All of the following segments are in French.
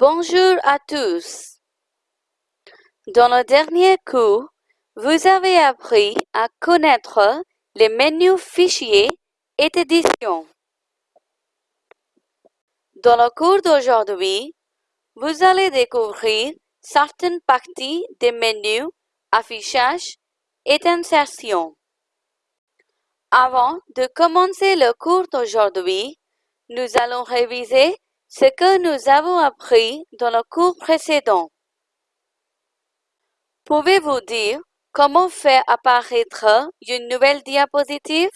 Bonjour à tous. Dans le dernier cours, vous avez appris à connaître les menus fichiers et édition. Dans le cours d'aujourd'hui, vous allez découvrir certaines parties des menus affichage et insertion. Avant de commencer le cours d'aujourd'hui, nous allons réviser ce que nous avons appris dans le cours précédent. Pouvez-vous dire comment faire apparaître une nouvelle diapositive?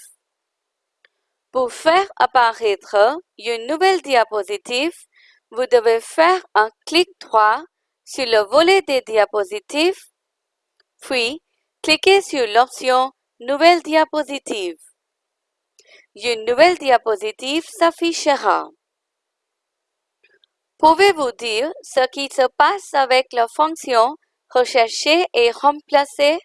Pour faire apparaître une nouvelle diapositive, vous devez faire un clic droit sur le volet des diapositives, puis cliquez sur l'option Nouvelle diapositive. Une nouvelle diapositive s'affichera. Pouvez-vous dire ce qui se passe avec la fonction Rechercher et remplacer?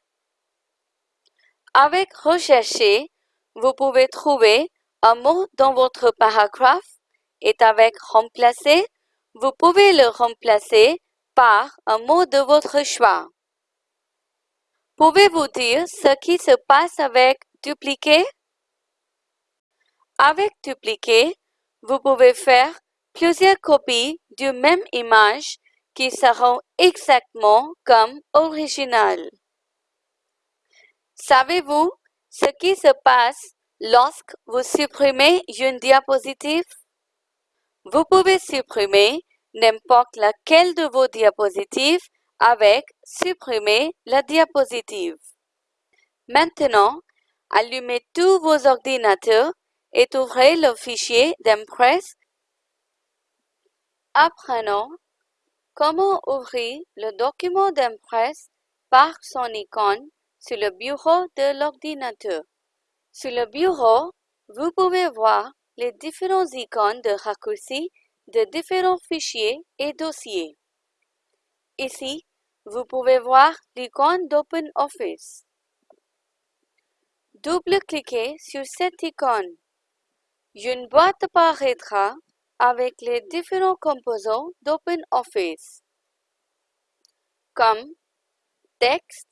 Avec Rechercher, vous pouvez trouver un mot dans votre paragraphe et avec Remplacer, vous pouvez le remplacer par un mot de votre choix. Pouvez-vous dire ce qui se passe avec Dupliquer? Avec Dupliquer, vous pouvez faire plusieurs copies du même image qui seront exactement comme original. Savez-vous ce qui se passe lorsque vous supprimez une diapositive? Vous pouvez supprimer n'importe laquelle de vos diapositives avec Supprimer la diapositive. Maintenant, allumez tous vos ordinateurs et ouvrez le fichier d'Impress Apprenons comment ouvrir le document d'Impress par son icône sur le bureau de l'ordinateur. Sur le bureau, vous pouvez voir les différents icônes de raccourcis de différents fichiers et dossiers. Ici, vous pouvez voir l'icône d'OpenOffice. Double-cliquez sur cette icône. Une boîte apparaîtra avec les différents composants d'OpenOffice, comme texte,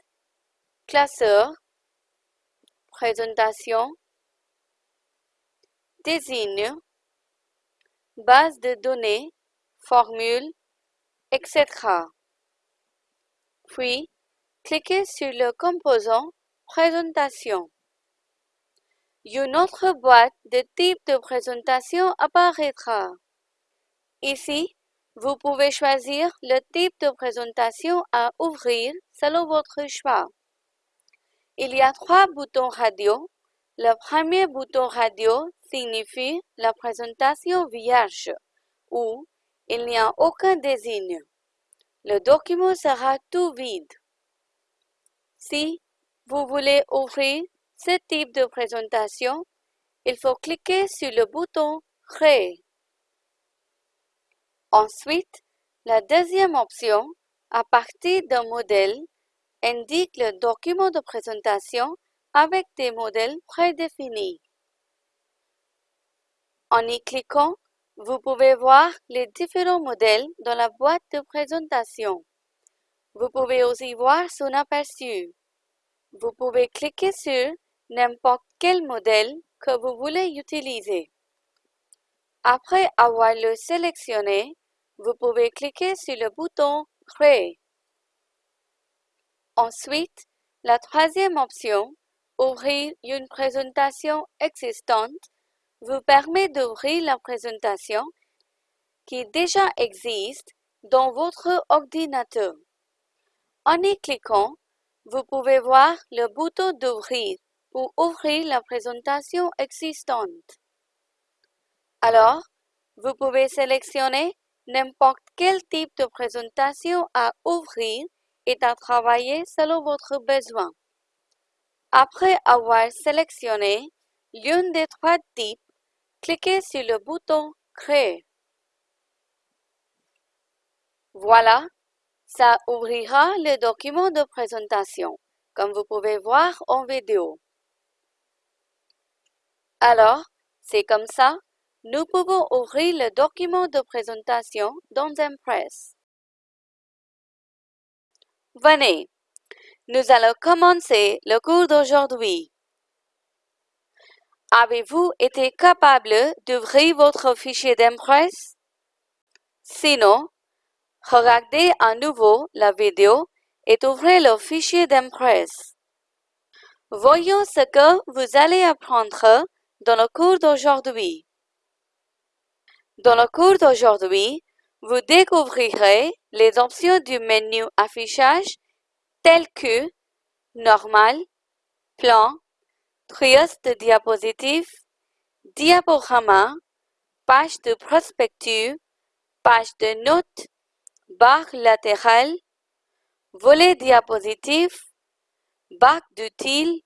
classeur, présentation, désigne, base de données, formule, etc. Puis, cliquez sur le composant Présentation. Une autre boîte de type de présentation apparaîtra. Ici, vous pouvez choisir le type de présentation à ouvrir selon votre choix. Il y a trois boutons radio. Le premier bouton radio signifie la présentation vierge ou il n'y a aucun désigne. Le document sera tout vide. Si vous voulez ouvrir ce type de présentation, il faut cliquer sur le bouton Créer. Ensuite, la deuxième option, à partir d'un modèle, indique le document de présentation avec des modèles prédéfinis. En y cliquant, vous pouvez voir les différents modèles dans la boîte de présentation. Vous pouvez aussi voir son aperçu. Vous pouvez cliquer sur n'importe quel modèle que vous voulez utiliser. Après avoir le sélectionné, vous pouvez cliquer sur le bouton Créer. Ensuite, la troisième option, Ouvrir une présentation existante, vous permet d'ouvrir la présentation qui déjà existe dans votre ordinateur. En y cliquant, vous pouvez voir le bouton d'ouvrir pour ouvrir la présentation existante. Alors, vous pouvez sélectionner n'importe quel type de présentation à ouvrir et à travailler selon votre besoin. Après avoir sélectionné l'une des trois types, cliquez sur le bouton Créer. Voilà, ça ouvrira le document de présentation, comme vous pouvez voir en vidéo. Alors, c'est comme ça, nous pouvons ouvrir le document de présentation dans Impress. Venez, nous allons commencer le cours d'aujourd'hui. Avez-vous été capable d'ouvrir votre fichier d'Impress? Sinon, regardez à nouveau la vidéo et ouvrez le fichier d'Impress. Voyons ce que vous allez apprendre dans le cours d'aujourd'hui. Dans le cours d'aujourd'hui, vous découvrirez les options du menu affichage telles que Normal, Plan, Trios de diapositives, Diaporama, Page de prospectus, Page de notes, Barre latérale, Volet diapositive, Bac d'utile,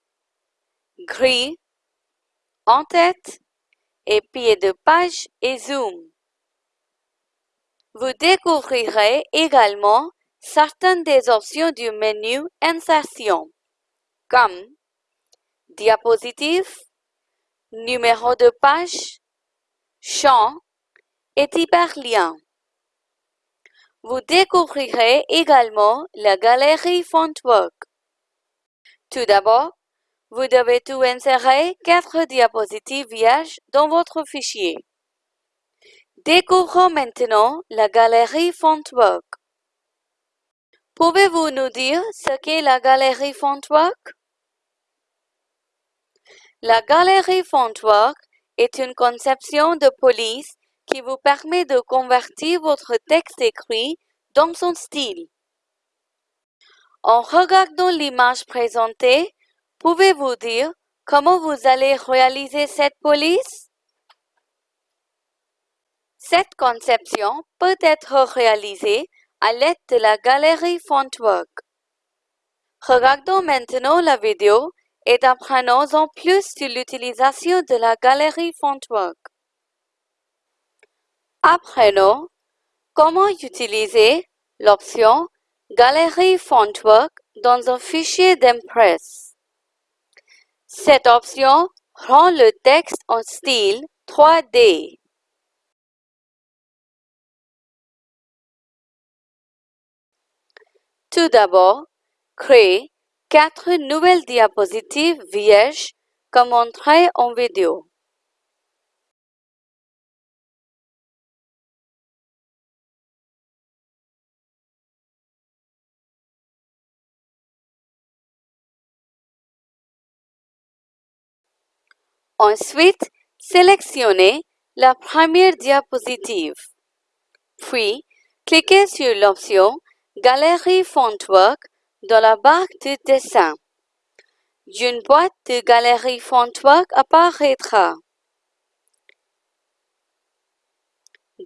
Gris, En-tête et Pied de page et Zoom. Vous découvrirez également certaines des options du menu Insertion, comme Diapositive, Numéro de page, Champ et Hyperlien. Vous découvrirez également la galerie Fontwork. Tout d'abord, vous devez tout insérer quatre diapositives vierges dans votre fichier. Découvrons maintenant la galerie Fontwork. Pouvez-vous nous dire ce qu'est la galerie Fontwork? La galerie Fontwork est une conception de police qui vous permet de convertir votre texte écrit dans son style. En regardant l'image présentée, pouvez-vous dire comment vous allez réaliser cette police? Cette conception peut être réalisée à l'aide de la galerie Fontwork. Regardons maintenant la vidéo et apprenons en plus sur l'utilisation de la galerie Fontwork. Apprenons comment utiliser l'option Galerie Fontwork dans un fichier d'Impress. Cette option rend le texte en style 3D. Tout d'abord, créez quatre nouvelles diapositives vierges comme montré en vidéo. Ensuite, sélectionnez la première diapositive. Puis, cliquez sur l'option Galerie Fontwork dans la barre de dessin. Une boîte de Galerie Fontwork apparaîtra.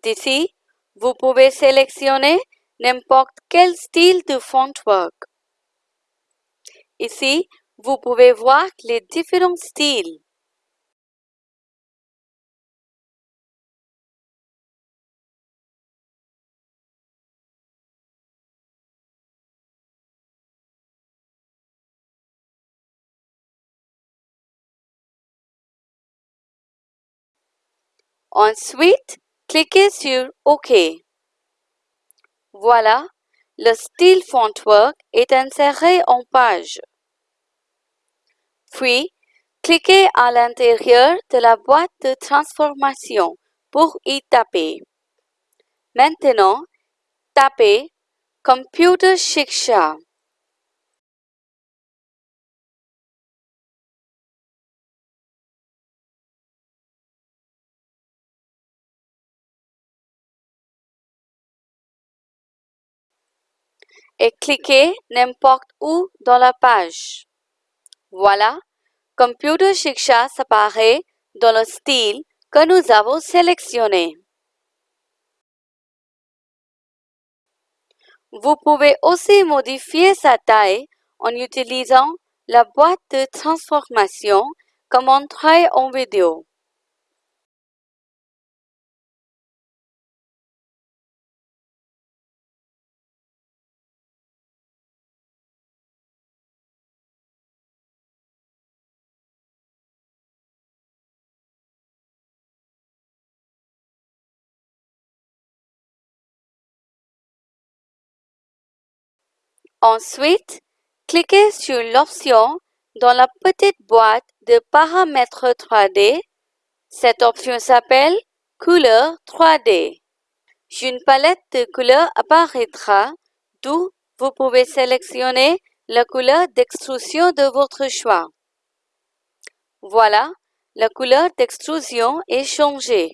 D'ici, vous pouvez sélectionner n'importe quel style de Fontwork. Ici, vous pouvez voir les différents styles. Ensuite, cliquez sur OK. Voilà, le style Fontwork est inséré en page. Puis, cliquez à l'intérieur de la boîte de transformation pour y taper. Maintenant, tapez Computer Shiksha. Et cliquez n'importe où dans la page. Voilà, Computer Shiksha s'apparaît dans le style que nous avons sélectionné. Vous pouvez aussi modifier sa taille en utilisant la boîte de transformation comme montré en vidéo. Ensuite, cliquez sur l'option dans la petite boîte de paramètres 3D. Cette option s'appelle Couleur 3D. Une palette de couleurs apparaîtra, d'où vous pouvez sélectionner la couleur d'extrusion de votre choix. Voilà, la couleur d'extrusion est changée.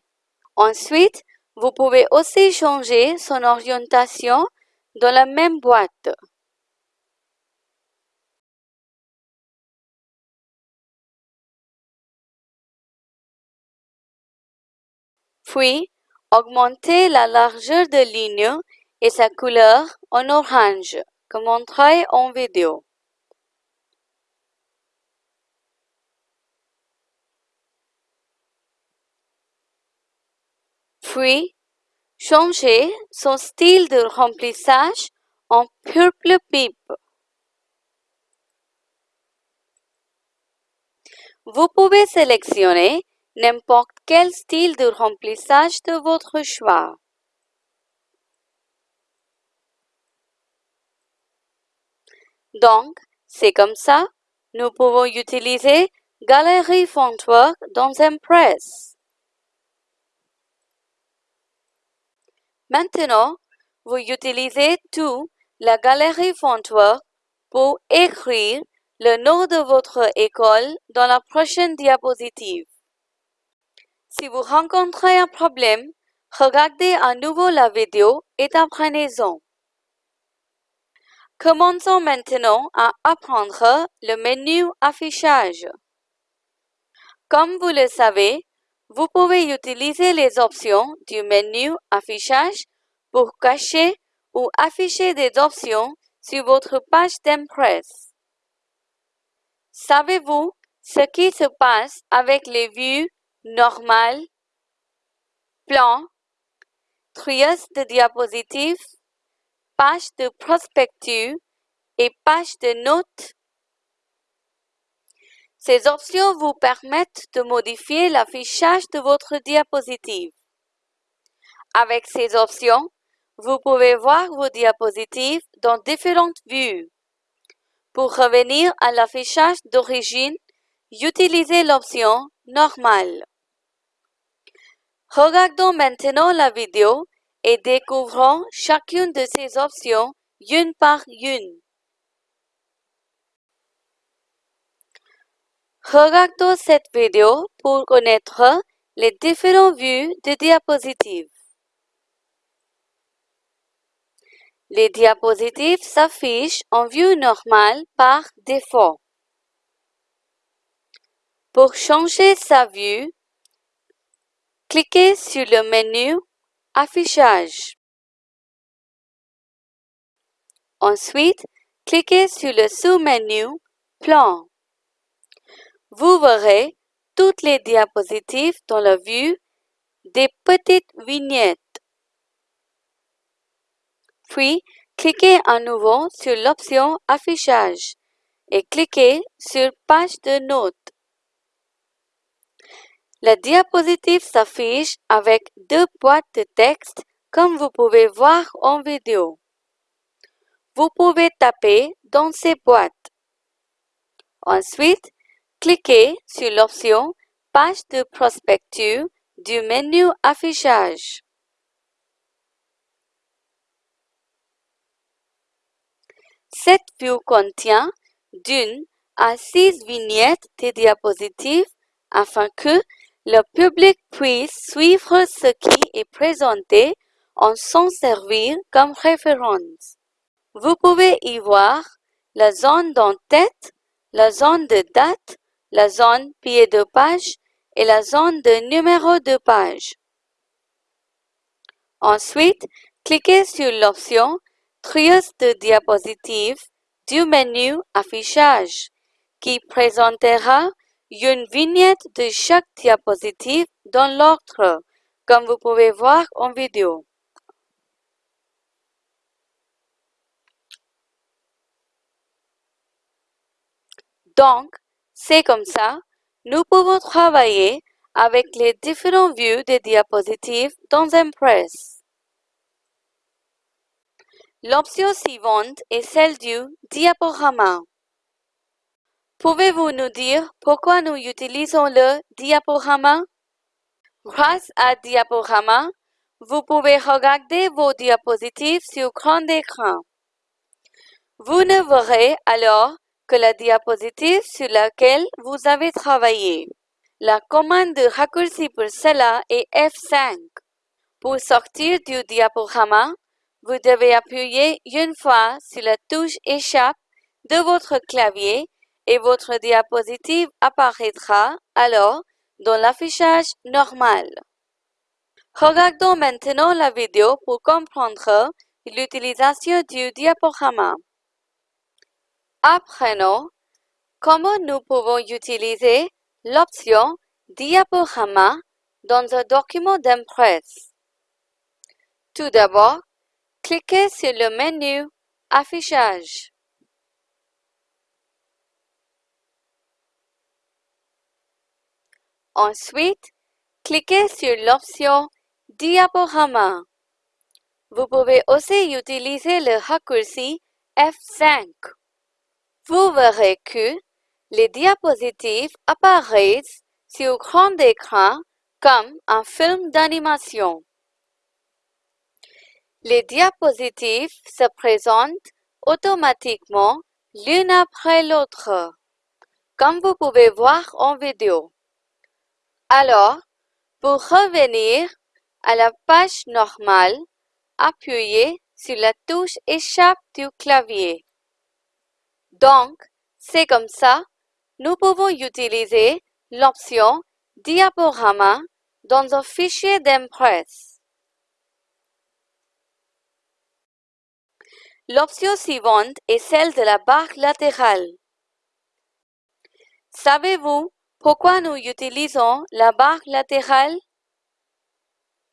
Ensuite, vous pouvez aussi changer son orientation dans la même boîte. Puis, augmentez la largeur de ligne et sa couleur en orange, comme montré en vidéo. Puis, changez son style de remplissage en purple pipe. Vous pouvez sélectionner n'importe quel style de remplissage de votre choix. Donc, c'est comme ça, nous pouvons utiliser Galerie Fontwork dans Impress. Maintenant, vous utilisez tout la Galerie Fontwork pour écrire le nom de votre école dans la prochaine diapositive. Si vous rencontrez un problème, regardez à nouveau la vidéo et apprenez-en. Commençons maintenant à apprendre le menu affichage. Comme vous le savez, vous pouvez utiliser les options du menu affichage pour cacher ou afficher des options sur votre page d'Impress. Savez-vous ce qui se passe avec les vues normales, plan, trias de diapositives, page de prospectus et page de notes ces options vous permettent de modifier l'affichage de votre diapositive. Avec ces options, vous pouvez voir vos diapositives dans différentes vues. Pour revenir à l'affichage d'origine, utilisez l'option Normale. Regardons maintenant la vidéo et découvrons chacune de ces options une par une. Regardons cette vidéo pour connaître les différentes vues de diapositives. Les diapositives s'affichent en vue normale par défaut. Pour changer sa vue, cliquez sur le menu Affichage. Ensuite, cliquez sur le sous-menu Plan. Vous verrez toutes les diapositives dans la vue des petites vignettes. Puis, cliquez à nouveau sur l'option Affichage et cliquez sur Page de notes. La diapositive s'affiche avec deux boîtes de texte comme vous pouvez voir en vidéo. Vous pouvez taper dans ces boîtes. Ensuite, Cliquez sur l'option Page de prospectus du menu Affichage. Cette vue contient d'une à six vignettes de diapositives afin que le public puisse suivre ce qui est présenté en s'en servir comme référence. Vous pouvez y voir la zone d'en-tête, la zone de date, la zone pied de page et la zone de numéro de page. Ensuite, cliquez sur l'option Trios de diapositives du menu Affichage qui présentera une vignette de chaque diapositive dans l'ordre, comme vous pouvez voir en vidéo. Donc, c'est comme ça, nous pouvons travailler avec les différentes vues des diapositives dans Impress. L'option suivante est celle du diaporama. Pouvez-vous nous dire pourquoi nous utilisons le diaporama? Grâce à diaporama, vous pouvez regarder vos diapositives sur grand écran. Vous ne verrez alors que la diapositive sur laquelle vous avez travaillé. La commande de raccourci pour cela est F5. Pour sortir du diaporama, vous devez appuyer une fois sur la touche Échappe de votre clavier et votre diapositive apparaîtra alors dans l'affichage normal. Regardons maintenant la vidéo pour comprendre l'utilisation du diaporama. Apprenons comment nous pouvons utiliser l'option Diaporama dans un document d'impresse. Tout d'abord, cliquez sur le menu Affichage. Ensuite, cliquez sur l'option Diaporama. Vous pouvez aussi utiliser le raccourci F5. Vous verrez que les diapositives apparaissent sur grand écran comme un film d'animation. Les diapositives se présentent automatiquement l'une après l'autre, comme vous pouvez voir en vidéo. Alors, pour revenir à la page normale, appuyez sur la touche Échappe du clavier. Donc, c'est comme ça, nous pouvons utiliser l'option Diaporama dans un fichier d'impresse. L'option suivante est celle de la barre latérale. Savez-vous pourquoi nous utilisons la barre latérale?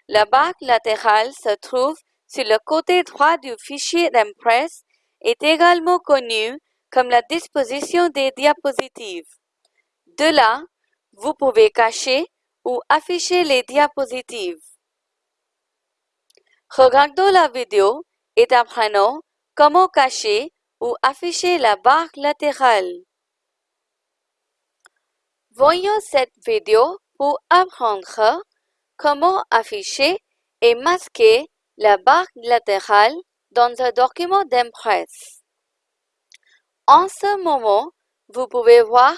La barre latérale se trouve sur le côté droit du fichier d'impresse est également connue comme la disposition des diapositives. De là, vous pouvez cacher ou afficher les diapositives. Regardons la vidéo et apprenons comment cacher ou afficher la barre latérale. Voyons cette vidéo pour apprendre comment afficher et masquer la barre latérale dans un document d'impresse. En ce moment, vous pouvez voir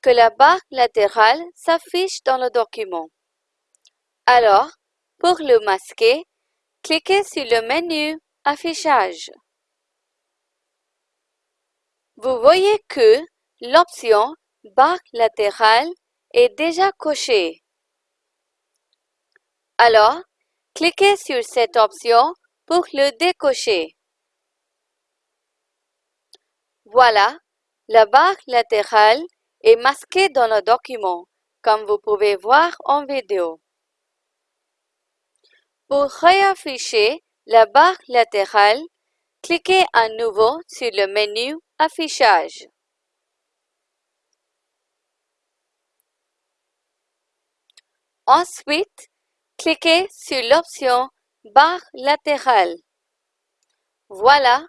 que la barre latérale s'affiche dans le document. Alors, pour le masquer, cliquez sur le menu Affichage. Vous voyez que l'option barre latérale est déjà cochée. Alors, cliquez sur cette option pour le décocher. Voilà, la barre latérale est masquée dans le document, comme vous pouvez voir en vidéo. Pour réafficher la barre latérale, cliquez à nouveau sur le menu Affichage. Ensuite, cliquez sur l'option Barre latérale. Voilà,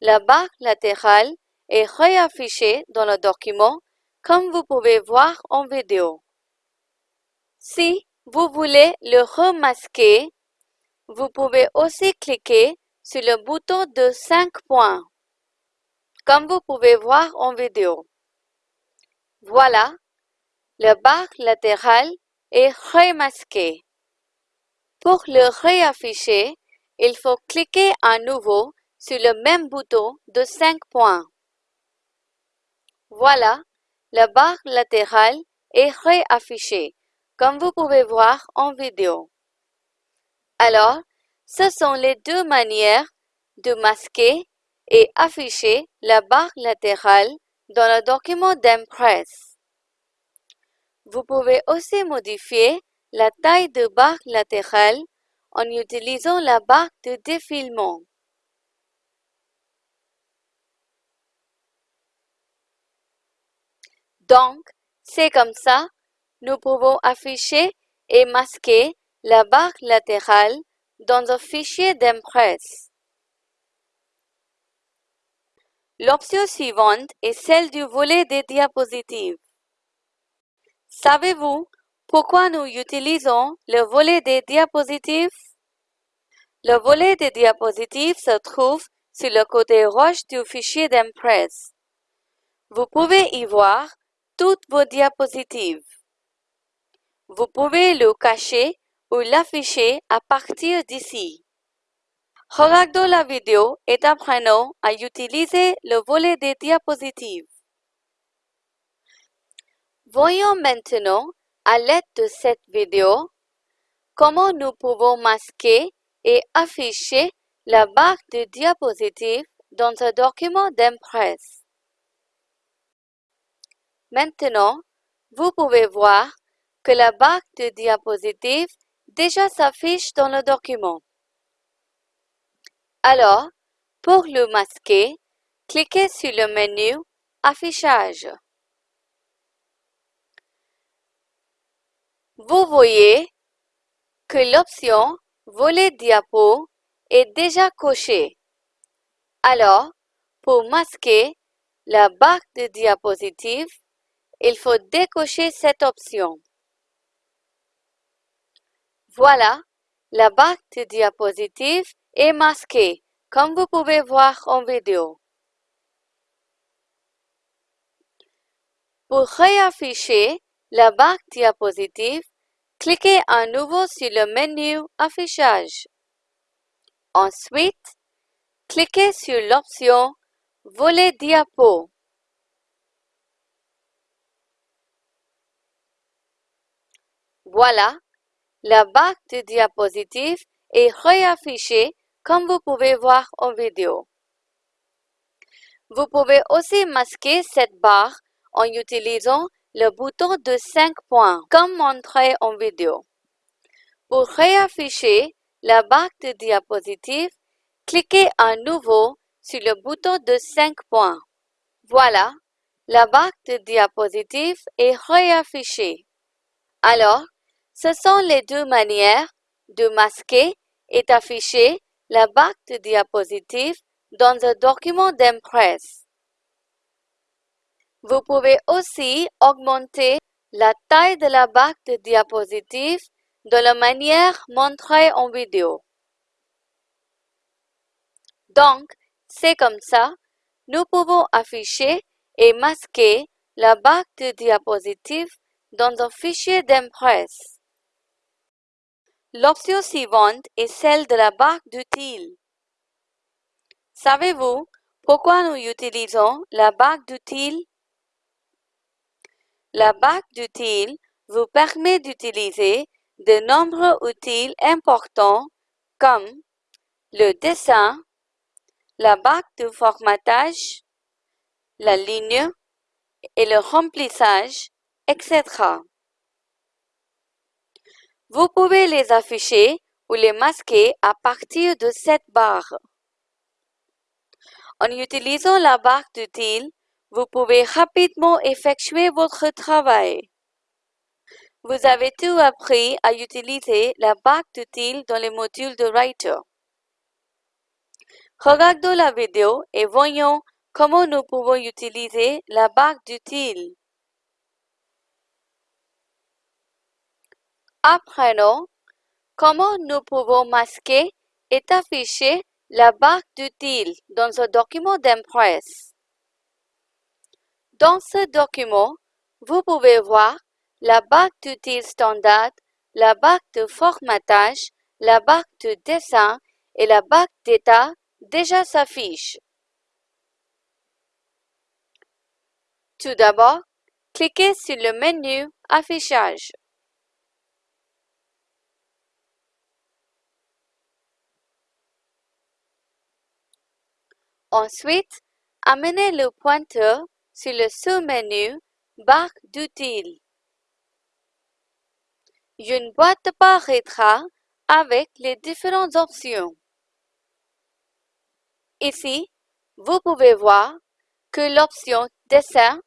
la barre latérale est réaffichée dans le document comme vous pouvez voir en vidéo. Si vous voulez le remasquer, vous pouvez aussi cliquer sur le bouton de 5 points, comme vous pouvez voir en vidéo. Voilà, la barre latérale est remasquée. Pour le réafficher, il faut cliquer à nouveau sur le même bouton de 5 points. Voilà, la barre latérale est réaffichée, comme vous pouvez voir en vidéo. Alors, ce sont les deux manières de masquer et afficher la barre latérale dans le document d'impresse. Vous pouvez aussi modifier la taille de barre latérale en utilisant la barre de défilement. Donc, c'est comme ça, nous pouvons afficher et masquer la barre latérale dans un fichier d'impresse. L'option suivante est celle du volet des diapositives. Savez-vous pourquoi nous utilisons le volet des diapositives? Le volet des diapositives se trouve sur le côté gauche du fichier d'Impress. Vous pouvez y voir toutes vos diapositives. Vous pouvez le cacher ou l'afficher à partir d'ici. Regardons la vidéo et apprenons à utiliser le volet des diapositives. Voyons maintenant, à l'aide de cette vidéo, comment nous pouvons masquer et afficher la barre de diapositives dans un document d'Impress. Maintenant, vous pouvez voir que la barre de diapositives déjà s'affiche dans le document. Alors, pour le masquer, cliquez sur le menu Affichage. Vous voyez que l'option Volet diapo est déjà cochée. Alors, pour masquer la barre de diapositive, il faut décocher cette option. Voilà, la barre de diapositive est masquée, comme vous pouvez voir en vidéo. Pour réafficher la barre diapositive, cliquez à nouveau sur le menu Affichage. Ensuite, cliquez sur l'option Volet diapo. Voilà, la barre de diapositive est réaffichée comme vous pouvez voir en vidéo. Vous pouvez aussi masquer cette barre en utilisant le bouton de 5 points comme montré en vidéo. Pour réafficher la barre de diapositive, cliquez à nouveau sur le bouton de 5 points. Voilà, la barre de diapositive est réaffichée. Alors, ce sont les deux manières de masquer et d'afficher la barre de diapositive dans un document d'Impress. Vous pouvez aussi augmenter la taille de la barre de diapositive de la manière montrée en vidéo. Donc, c'est comme ça, nous pouvons afficher et masquer la barre de diapositive dans un fichier d'Impress. L'option suivante est celle de la barre d'outils. Savez-vous pourquoi nous utilisons la barre d'outils? La barre d'outils vous permet d'utiliser de nombreux outils importants comme le dessin, la barre de formatage, la ligne et le remplissage, etc. Vous pouvez les afficher ou les masquer à partir de cette barre. En utilisant la barre d'outils, vous pouvez rapidement effectuer votre travail. Vous avez tout appris à utiliser la barre d'outils dans les modules de Writer. Regardons la vidéo et voyons comment nous pouvons utiliser la barre d'outils. Apprenons comment nous pouvons masquer et afficher la barre d'outils dans un document d'Impress. Dans ce document, vous pouvez voir la barre d'outils standard, la barre de formatage, la barre de dessin et la barre d'état déjà s'affichent. Tout d'abord, cliquez sur le menu Affichage. Ensuite, amenez le pointeur sur le sous-menu Barre d'outils. Une boîte apparaîtra avec les différentes options. Ici, vous pouvez voir que l'option Dessin,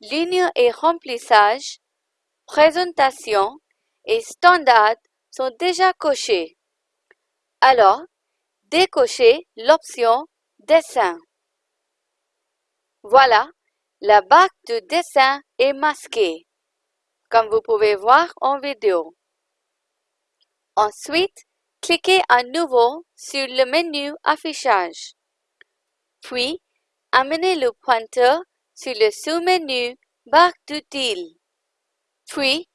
Ligne et remplissage, Présentation et Standard sont déjà cochées. Alors, décochez l'option dessin. Voilà, la barre de dessin est masquée, comme vous pouvez voir en vidéo. Ensuite, cliquez à nouveau sur le menu Affichage. Puis, amenez le pointeur sur le sous-menu Barre d'outils. Puis,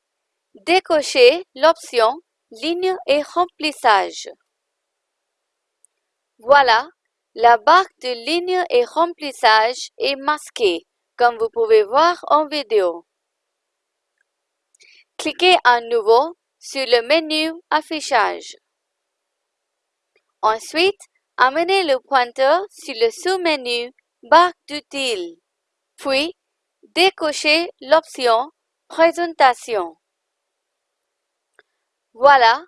décochez l'option Ligne et remplissage. Voilà, la barre de ligne et remplissage est masquée, comme vous pouvez voir en vidéo. Cliquez à nouveau sur le menu Affichage. Ensuite, amenez le pointeur sur le sous-menu Barre d'outils. Puis, décochez l'option Présentation. Voilà,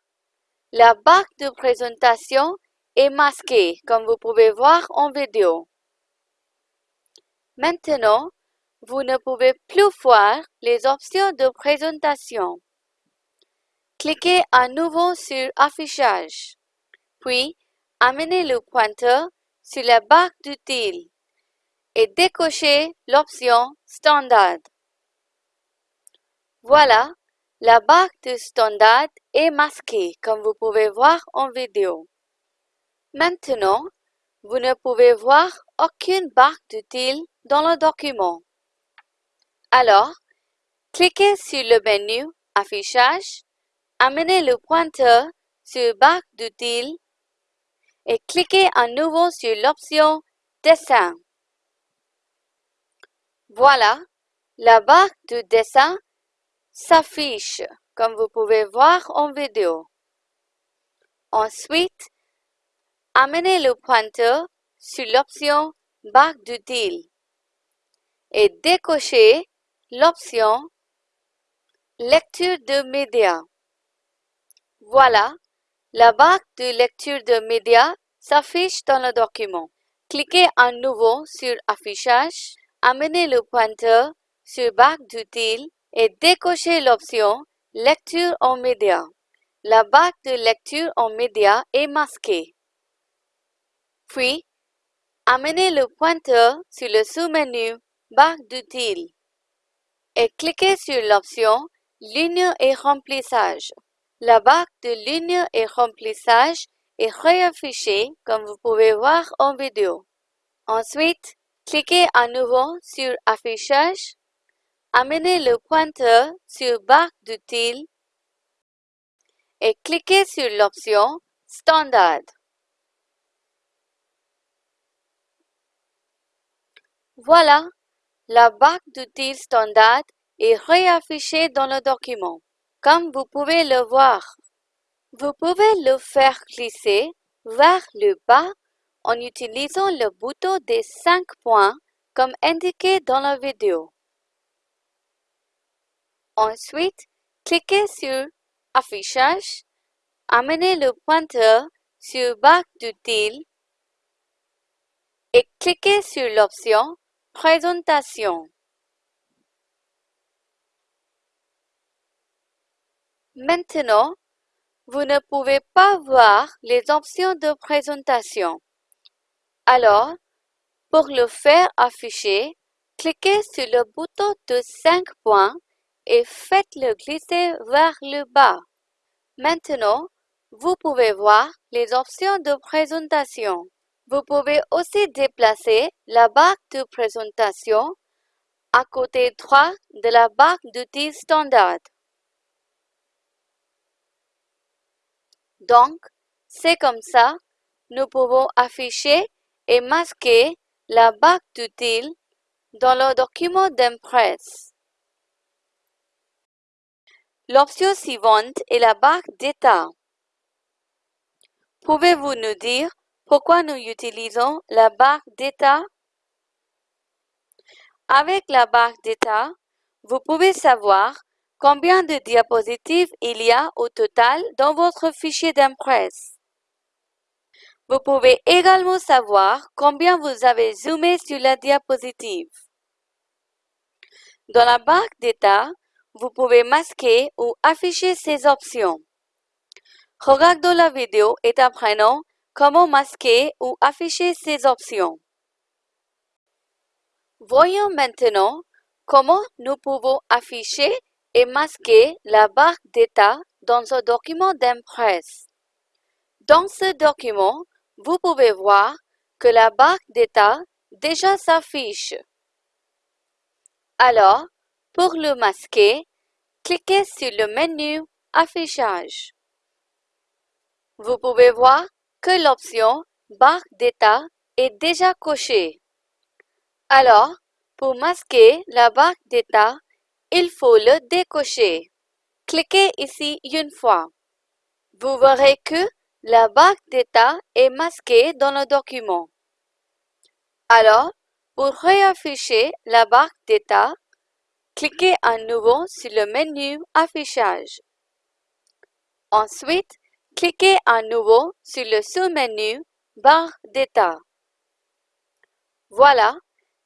la barre de présentation est masquée, comme vous pouvez voir en vidéo. Maintenant, vous ne pouvez plus voir les options de présentation. Cliquez à nouveau sur Affichage, puis amenez le pointeur sur la barre d'outils et décochez l'option Standard. Voilà, la barre de Standard est masquée comme vous pouvez voir en vidéo. Maintenant, vous ne pouvez voir aucune barre d'outils dans le document. Alors, cliquez sur le menu Affichage Amenez le pointeur sur Barre d'outils et cliquez à nouveau sur l'option Dessin. Voilà, la barre de dessin s'affiche comme vous pouvez voir en vidéo. Ensuite, amenez le pointeur sur l'option Barre d'outils et décochez l'option Lecture de médias. Voilà, la barre de lecture de médias s'affiche dans le document. Cliquez à nouveau sur Affichage, amenez le pointeur sur Barre d'outils et décochez l'option Lecture en médias. La barre de lecture en médias est masquée. Puis, amenez le pointeur sur le sous-menu Barre d'outils et cliquez sur l'option Ligne et remplissage. La barre de ligne et remplissage est réaffichée comme vous pouvez voir en vidéo. Ensuite, cliquez à nouveau sur Affichage, amenez le pointeur sur Barre d'outils et cliquez sur l'option Standard. Voilà, la barre d'outils standard est réaffichée dans le document. Comme vous pouvez le voir, vous pouvez le faire glisser vers le bas en utilisant le bouton des 5 points comme indiqué dans la vidéo. Ensuite, cliquez sur Affichage, amenez le pointeur sur Barre d'outils et cliquez sur l'option Présentation. Maintenant, vous ne pouvez pas voir les options de présentation. Alors, pour le faire afficher, cliquez sur le bouton de 5 points et faites-le glisser vers le bas. Maintenant, vous pouvez voir les options de présentation. Vous pouvez aussi déplacer la barre de présentation à côté droit de la barre d'outils standard. Donc, c'est comme ça, nous pouvons afficher et masquer la barre d'outils dans le document d'Impress. L'option suivante est la barre d'état. Pouvez-vous nous dire pourquoi nous utilisons la barre d'état? Avec la barre d'état, vous pouvez savoir Combien de diapositives il y a au total dans votre fichier d'impresse? Vous pouvez également savoir combien vous avez zoomé sur la diapositive. Dans la barre d'état, vous pouvez masquer ou afficher ces options. Regardons la vidéo et apprenons comment masquer ou afficher ces options. Voyons maintenant comment nous pouvons afficher et masquer la barre d'état dans un document d'impresse. Dans ce document, vous pouvez voir que la barre d'état déjà s'affiche. Alors, pour le masquer, cliquez sur le menu Affichage. Vous pouvez voir que l'option Barre d'état est déjà cochée. Alors, pour masquer la barre d'état, il faut le décocher. Cliquez ici une fois. Vous verrez que la barre d'état est masquée dans le document. Alors, pour réafficher la barre d'état, cliquez à nouveau sur le menu Affichage. Ensuite, cliquez à nouveau sur le sous-menu Barre d'état. Voilà,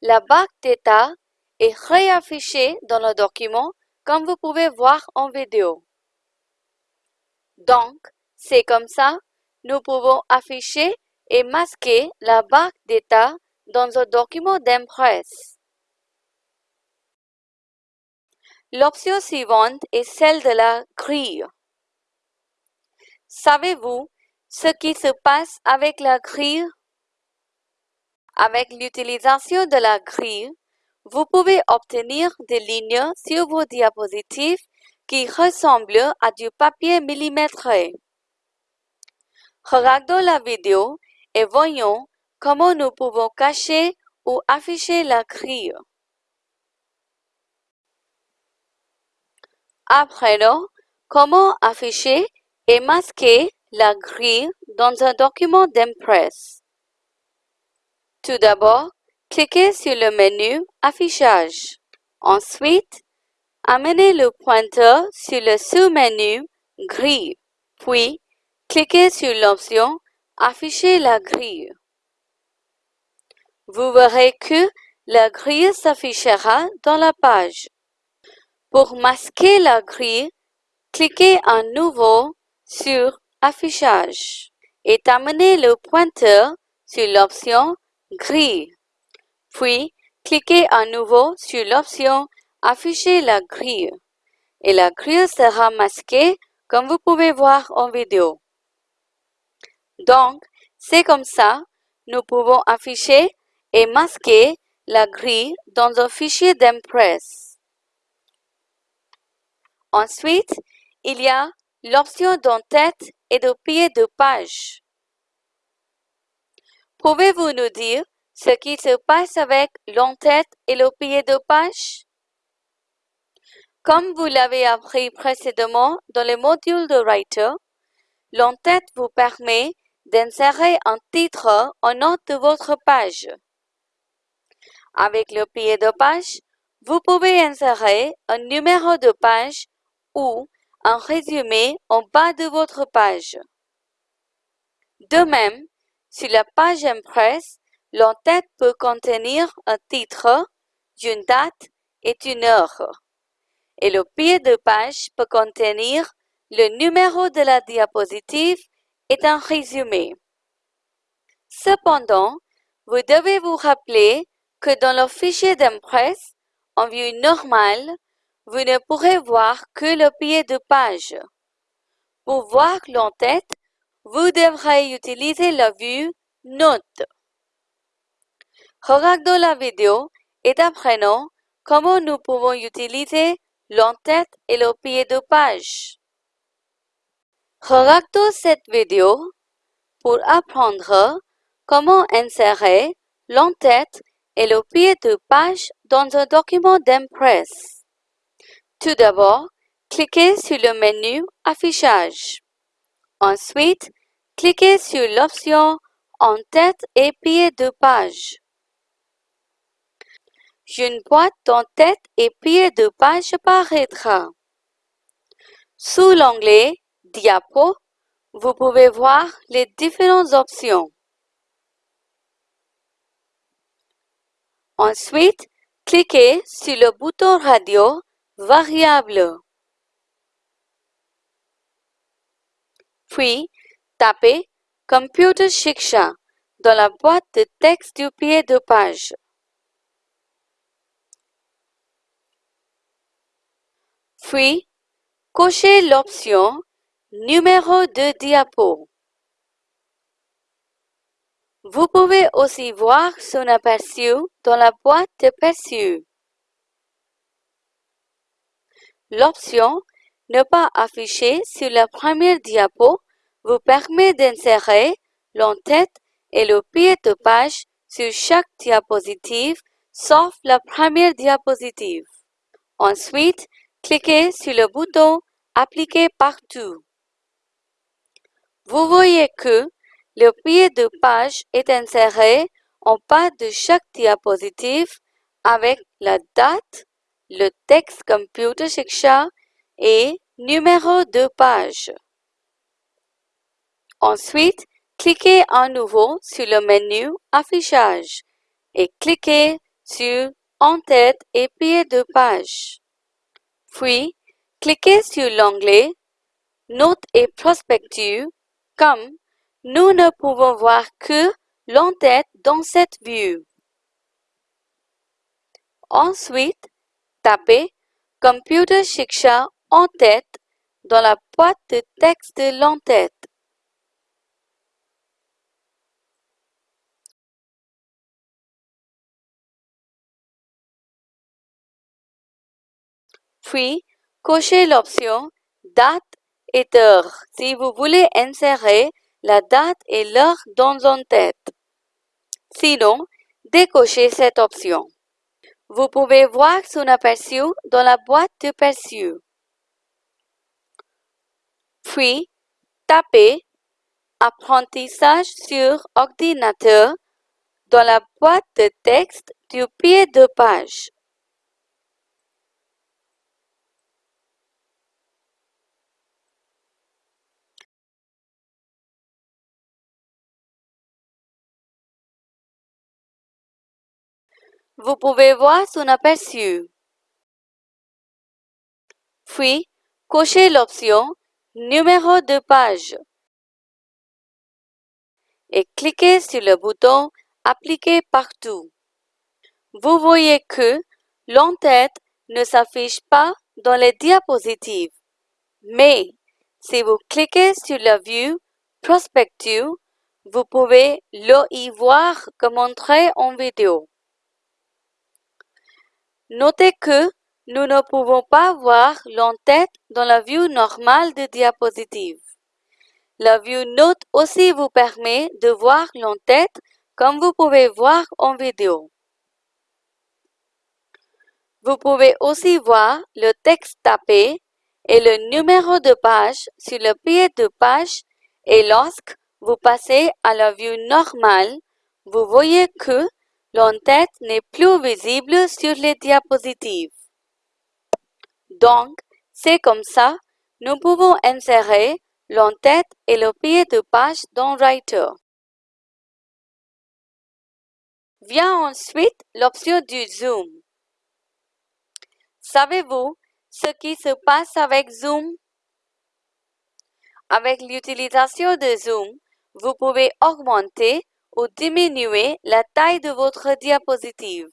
la barre d'état est réaffichée dans le document comme vous pouvez voir en vidéo. Donc, c'est comme ça, nous pouvons afficher et masquer la barre d'état dans un document d'impresse. L'option suivante est celle de la grille. Savez-vous ce qui se passe avec la grille? Avec l'utilisation de la grille, vous pouvez obtenir des lignes sur vos diapositives qui ressemblent à du papier millimétré. Regardons la vidéo et voyons comment nous pouvons cacher ou afficher la grille. Apprenons comment afficher et masquer la grille dans un document d'impresse. Tout d'abord, cliquez sur le menu Affichage. Ensuite, amenez le pointeur sur le sous-menu Grille, puis cliquez sur l'option Afficher la grille. Vous verrez que la grille s'affichera dans la page. Pour masquer la grille, cliquez à nouveau sur Affichage et amenez le pointeur sur l'option Grille. Puis, cliquez à nouveau sur l'option Afficher la grille et la grille sera masquée comme vous pouvez voir en vidéo. Donc, c'est comme ça, nous pouvons afficher et masquer la grille dans un fichier d'impresse. Ensuite, il y a l'option d'en-tête et de pied de page. Pouvez-vous nous dire ce qui se passe avec l'en-tête et le pied de page? Comme vous l'avez appris précédemment dans le module de Writer, l'en-tête vous permet d'insérer un titre en note de votre page. Avec le pied de page, vous pouvez insérer un numéro de page ou un résumé en bas de votre page. De même, sur la page impresse, l'entête peut contenir un titre, une date et une heure. Et le pied de page peut contenir le numéro de la diapositive et un résumé. Cependant, vous devez vous rappeler que dans le fichier d'impresse, en vue normale, vous ne pourrez voir que le pied de page. Pour voir l'entête, vous devrez utiliser la vue Note. Regardons la vidéo et apprenons comment nous pouvons utiliser l'entête et le pied de page. Regardons cette vidéo pour apprendre comment insérer l'entête et le pied de page dans un document d'impresse. Tout d'abord, cliquez sur le menu Affichage. Ensuite, cliquez sur l'option En tête et pied de page. Une boîte en tête et pied de page apparaîtra. Sous l'onglet Diapo, vous pouvez voir les différentes options. Ensuite, cliquez sur le bouton radio variable. Puis, tapez Computer Shiksha dans la boîte de texte du pied de page. Puis, cochez l'option Numéro de diapo. Vous pouvez aussi voir son aperçu dans la boîte de perçu. L'option Ne pas afficher sur la première diapo vous permet d'insérer l'entête et le pied de page sur chaque diapositive sauf la première diapositive. Ensuite, cliquez sur le bouton Appliquer partout. Vous voyez que le pied de page est inséré en bas de chaque diapositive avec la date, le texte Computer Shiksha et numéro de page. Ensuite, cliquez à nouveau sur le menu Affichage et cliquez sur En-tête et pied de page. Puis, cliquez sur l'onglet Notes et prospectus comme nous ne pouvons voir que l'entête dans cette vue. Ensuite, tapez Computer Shiksha en tête dans la boîte de texte de l'entête. Puis, cochez l'option Date et heure si vous voulez insérer la date et l'heure dans une tête. Sinon, décochez cette option. Vous pouvez voir son aperçu dans la boîte de perçu. Puis, tapez Apprentissage sur ordinateur dans la boîte de texte du pied de page. Vous pouvez voir son aperçu. Puis, cochez l'option Numéro de page et cliquez sur le bouton Appliquer partout. Vous voyez que l'entête ne s'affiche pas dans les diapositives. Mais si vous cliquez sur la vue Prospective, vous pouvez le y voir comme montré en vidéo. Notez que nous ne pouvons pas voir l'entête dans la vue normale de diapositive. La vue Note aussi vous permet de voir l'entête comme vous pouvez voir en vidéo. Vous pouvez aussi voir le texte tapé et le numéro de page sur le pied de page et lorsque vous passez à la vue normale, vous voyez que l'entête n'est plus visible sur les diapositives. Donc, c'est comme ça, nous pouvons insérer l'entête et le pied de page dans Writer. Vient ensuite l'option du Zoom. Savez-vous ce qui se passe avec Zoom? Avec l'utilisation de Zoom, vous pouvez augmenter ou diminuer la taille de votre diapositive.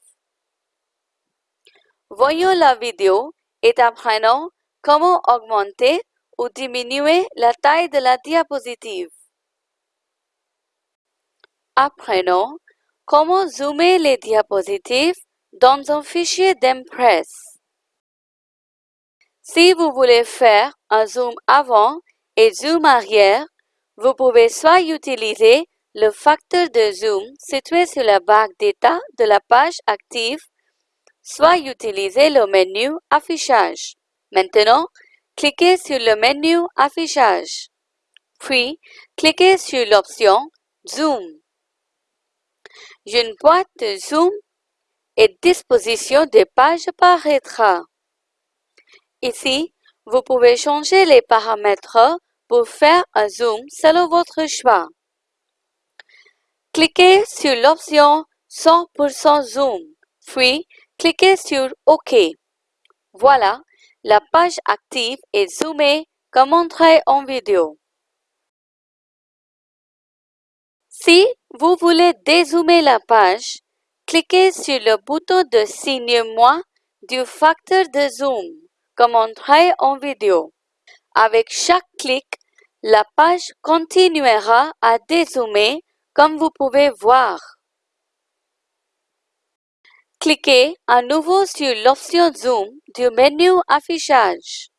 Voyons la vidéo et apprenons comment augmenter ou diminuer la taille de la diapositive. Apprenons comment zoomer les diapositives dans un fichier d'Impress. Si vous voulez faire un zoom avant et zoom arrière, vous pouvez soit utiliser le facteur de zoom situé sur la barre d'état de la page active, soit utiliser le menu Affichage. Maintenant, cliquez sur le menu Affichage. Puis, cliquez sur l'option Zoom. Une boîte de zoom et disposition des pages apparaîtra. Ici, vous pouvez changer les paramètres pour faire un zoom selon votre choix. Cliquez sur l'option 100% zoom, puis cliquez sur OK. Voilà, la page active est zoomée comme montré en vidéo. Si vous voulez dézoomer la page, cliquez sur le bouton de signe moins du facteur de zoom, comme montré en vidéo. Avec chaque clic, la page continuera à dézoomer comme vous pouvez voir. Cliquez à nouveau sur l'option Zoom du menu Affichage.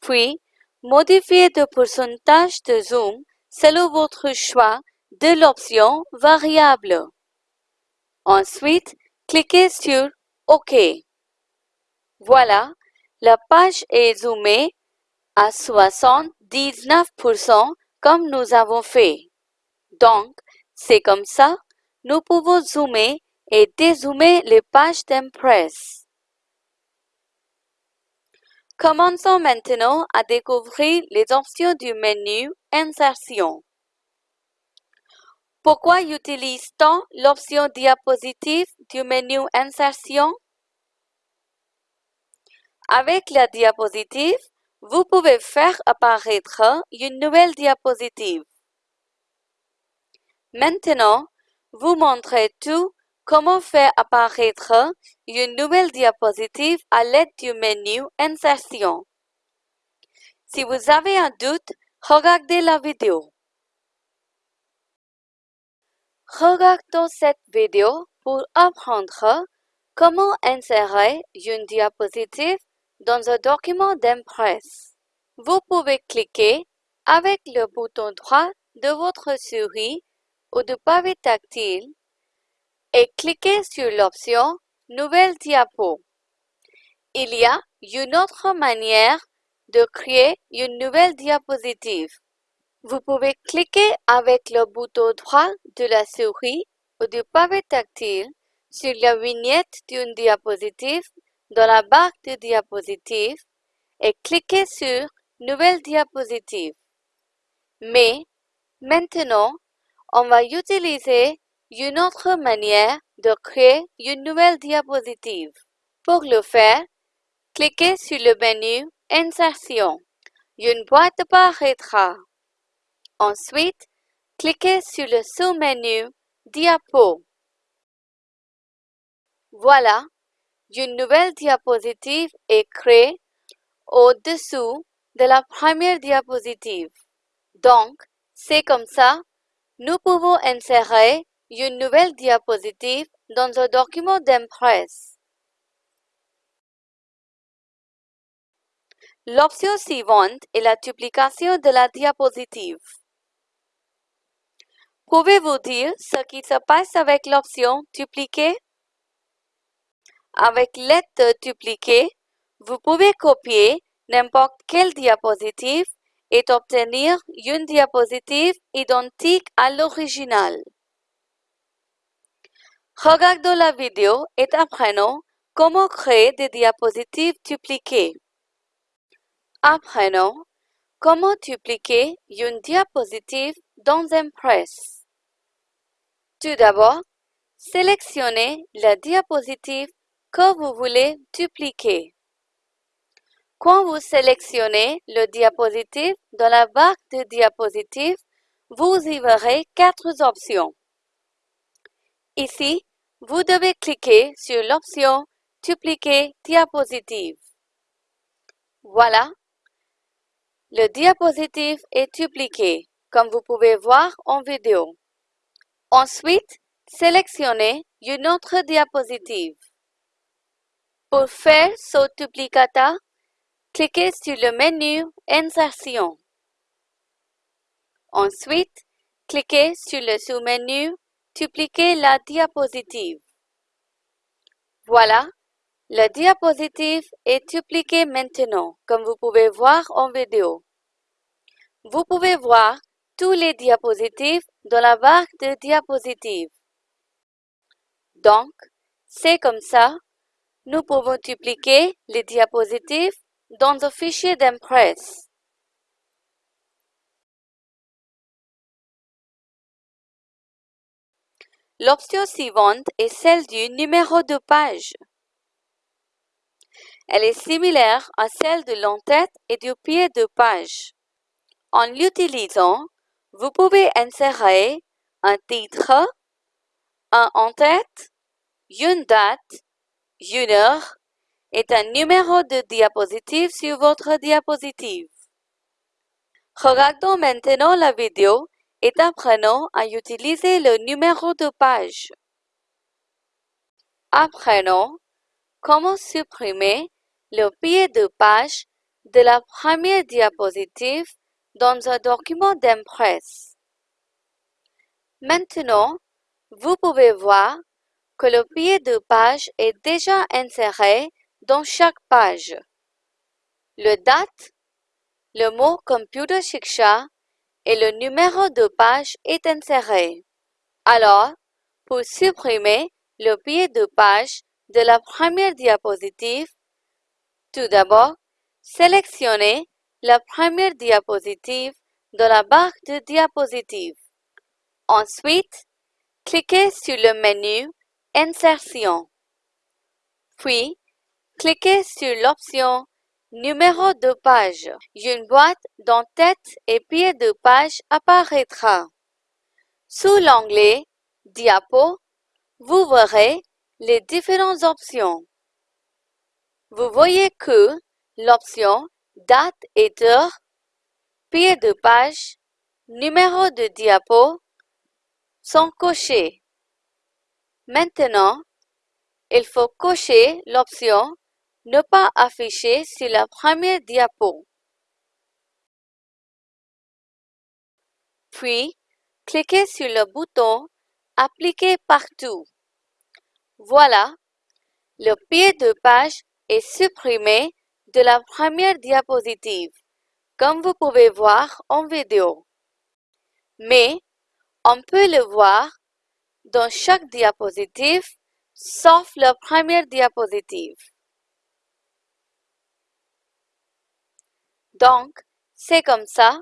Puis, modifiez le pourcentage de zoom selon votre choix de l'option Variable. Ensuite, cliquez sur OK. Voilà, la page est zoomée à 79% comme nous avons fait. Donc, c'est comme ça, nous pouvons zoomer et dézoomer les pages d'Impress. Commençons maintenant à découvrir les options du menu Insertion. Pourquoi utilise-t-on l'option Diapositive du menu Insertion? Avec la diapositive, vous pouvez faire apparaître une nouvelle diapositive. Maintenant, vous montrez tout comment faire apparaître une nouvelle diapositive à l'aide du menu Insertion. Si vous avez un doute, regardez la vidéo. Regardons cette vidéo pour apprendre comment insérer une diapositive dans un document d'Impress. Vous pouvez cliquer avec le bouton droit de votre souris ou de pavé tactile et cliquez sur l'option Nouvelle diapo. Il y a une autre manière de créer une nouvelle diapositive. Vous pouvez cliquer avec le bouton droit de la souris ou du pavé tactile sur la vignette d'une diapositive dans la barre de diapositive et cliquez sur Nouvelle diapositive. Mais maintenant, on va utiliser une autre manière de créer une nouvelle diapositive. Pour le faire, cliquez sur le menu Insertion. Une boîte apparaîtra. Ensuite, cliquez sur le sous-menu Diapo. Voilà, une nouvelle diapositive est créée au-dessous de la première diapositive. Donc, c'est comme ça, nous pouvons insérer une nouvelle diapositive dans un document d'Impress. L'option suivante est la duplication de la diapositive. Pouvez-vous dire ce qui se passe avec l'option Dupliquer? Avec l'aide de Dupliquer, vous pouvez copier n'importe quelle diapositive et obtenir une diapositive identique à l'original. Regardons la vidéo et apprenons comment créer des diapositives dupliquées. Apprenons comment dupliquer une diapositive dans Impress. Tout d'abord, sélectionnez la diapositive que vous voulez dupliquer. Quand vous sélectionnez le diapositive dans la barre de diapositives, vous y verrez quatre options. Ici, vous devez cliquer sur l'option Dupliquer diapositive. Voilà, le diapositive est dupliqué, comme vous pouvez voir en vidéo. Ensuite, sélectionnez une autre diapositive. Pour faire ce duplicata, cliquez sur le menu Insertion. Ensuite, cliquez sur le sous-menu Dupliquer la diapositive. Voilà, la diapositive est dupliquée maintenant, comme vous pouvez voir en vidéo. Vous pouvez voir tous les diapositives dans la barre de diapositives. Donc, c'est comme ça, nous pouvons dupliquer les diapositives dans un fichier d'Impress. L'option suivante est celle du numéro de page. Elle est similaire à celle de l'entête et du pied de page. En l'utilisant, vous pouvez insérer un titre, un en-tête, une date, une heure est un numéro de diapositive sur votre diapositive. Regardons maintenant la vidéo et apprenons à utiliser le numéro de page. Apprenons comment supprimer le pied de page de la première diapositive dans un document d'impresse. Maintenant, vous pouvez voir que le pied de page est déjà inséré dans chaque page. Le date, le mot Computer Shiksha et le numéro de page est inséré. Alors, pour supprimer le pied de page de la première diapositive, tout d'abord, sélectionnez la première diapositive de la barre de diapositives. Ensuite, cliquez sur le menu Insertion. Puis, cliquez sur l'option Numéro de page. Une boîte d'en-tête et pied de page apparaîtra. Sous l'onglet Diapo, vous verrez les différentes options. Vous voyez que l'option Date et heure, pied de page, numéro de diapo sont cochés. Maintenant, il faut cocher l'option Ne pas afficher sur la première diapo. Puis, cliquez sur le bouton Appliquer partout. Voilà, le pied de page est supprimé de la première diapositive, comme vous pouvez voir en vidéo. Mais, on peut le voir dans chaque diapositive, sauf la première diapositive. Donc, c'est comme ça,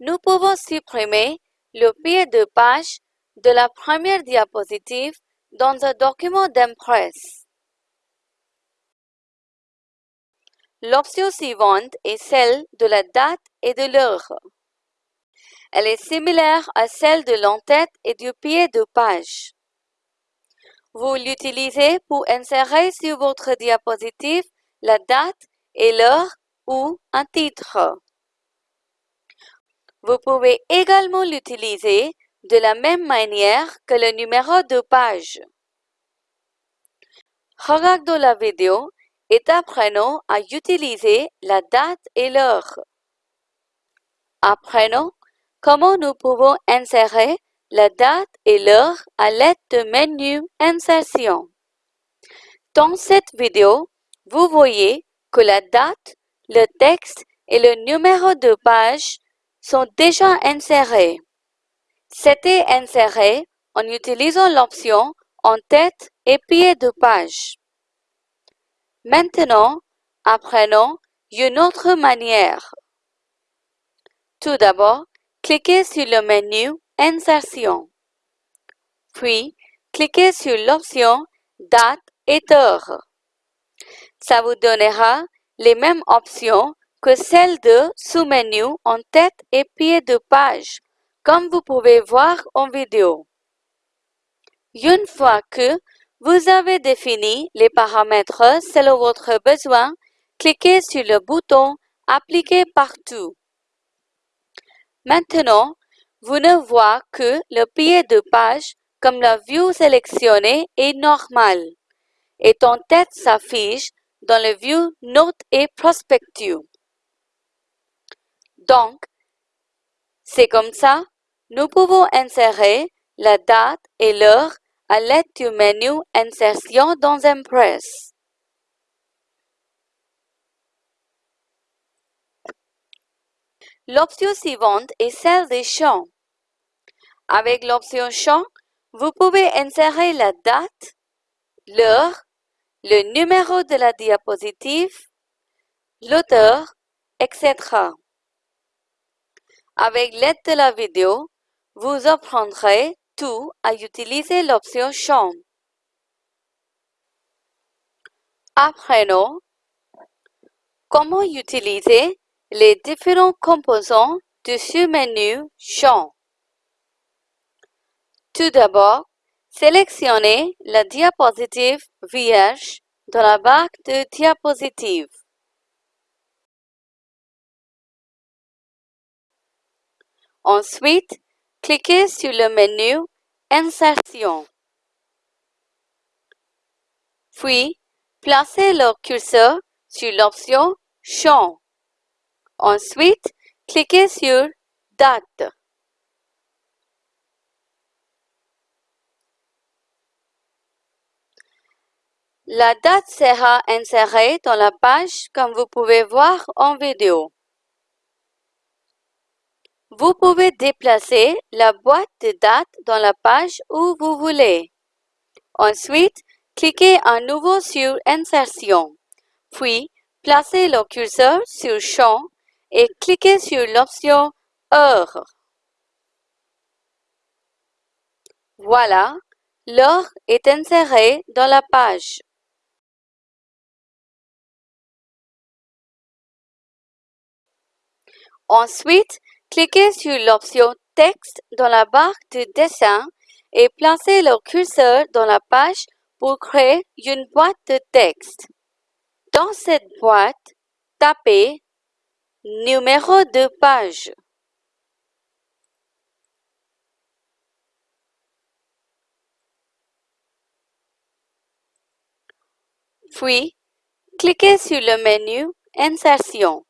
nous pouvons supprimer le pied de page de la première diapositive dans un document d'impresse. L'option suivante est celle de la date et de l'heure. Elle est similaire à celle de l'entête et du pied de page. Vous l'utilisez pour insérer sur votre diapositive la date et l'heure ou un titre. Vous pouvez également l'utiliser de la même manière que le numéro de page. Regardons la vidéo et apprenons à utiliser la date et l'heure. Apprenons Comment nous pouvons insérer la date et l'heure à l'aide du menu Insertion. Dans cette vidéo, vous voyez que la date, le texte et le numéro de page sont déjà insérés. C'était inséré en utilisant l'option en tête et pied de page. Maintenant, apprenons une autre manière. Tout d'abord, cliquez sur le menu Insertion. Puis, cliquez sur l'option Date et heure. Ça vous donnera les mêmes options que celles de sous-menu en tête et pied de page, comme vous pouvez voir en vidéo. Une fois que vous avez défini les paramètres selon votre besoin, cliquez sur le bouton Appliquer partout. Maintenant, vous ne voyez que le pied de page comme la vue sélectionnée est normal et en tête s'affiche dans le view Note et Prospective. Donc, c'est comme ça, nous pouvons insérer la date et l'heure à l'aide du menu Insertion dans Impress. L'option suivante est celle des champs. Avec l'option champ, vous pouvez insérer la date, l'heure, le numéro de la diapositive, l'auteur, etc. Avec l'aide de la vidéo, vous apprendrez tout à utiliser l'option champ. Apprenons comment utiliser les différents composants du sous-menu Champ. Tout d'abord, sélectionnez la diapositive vierge dans la barre de diapositives. Ensuite, cliquez sur le menu Insertion. Puis, placez le curseur sur l'option Champ. Ensuite, cliquez sur Date. La date sera insérée dans la page comme vous pouvez voir en vidéo. Vous pouvez déplacer la boîte de date dans la page où vous voulez. Ensuite, cliquez à nouveau sur Insertion, puis placez le curseur sur Champ et cliquez sur l'option Heure. Voilà, l'heure est insérée dans la page. Ensuite, cliquez sur l'option Texte dans la barre de dessin et placez le curseur dans la page pour créer une boîte de texte. Dans cette boîte, tapez Numéro de page. Puis, cliquez sur le menu Insertion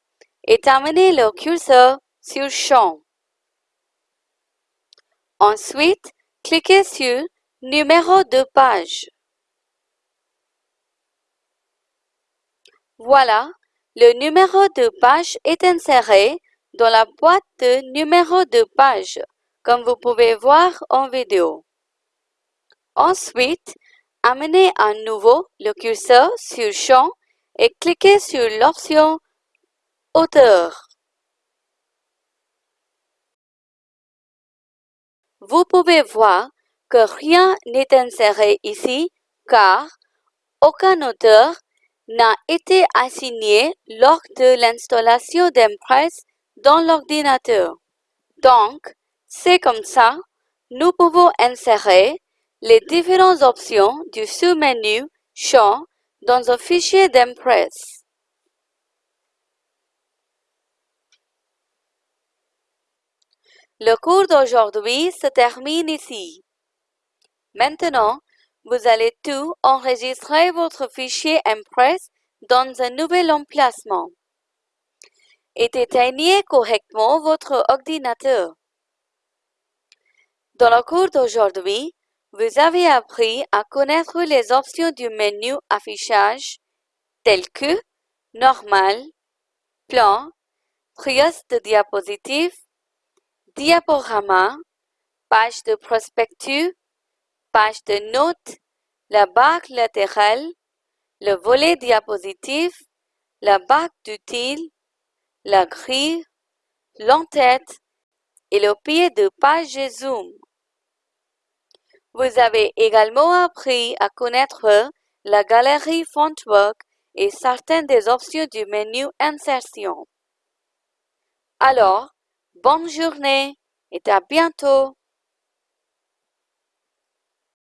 et terminez le curseur sur Champ. Ensuite, cliquez sur Numéro de page. Voilà, le numéro de page est inséré dans la boîte de numéro de page, comme vous pouvez voir en vidéo. Ensuite, amenez à nouveau le curseur sur Champ et cliquez sur l'option Hauteur. Vous pouvez voir que rien n'est inséré ici car aucun auteur n'a été assigné lors de l'installation d'Impress dans l'ordinateur. Donc, c'est comme ça, nous pouvons insérer les différentes options du sous-menu Champ dans un fichier d'Impress. Le cours d'aujourd'hui se termine ici. Maintenant, vous allez tout enregistrer votre fichier Impress dans un nouvel emplacement. Et éteignez correctement votre ordinateur. Dans le cours d'aujourd'hui, vous avez appris à connaître les options du menu affichage telles que Normal, Plan, Trias de diapositives, Diaporama, Page de prospectus, page de notes, la barre latérale, le volet diapositive, la barre d'utile, la grille, l'entête et le pied de page zoom. Vous avez également appris à connaître la galerie Fontwork et certaines des options du menu Insertion. Alors, bonne journée et à bientôt!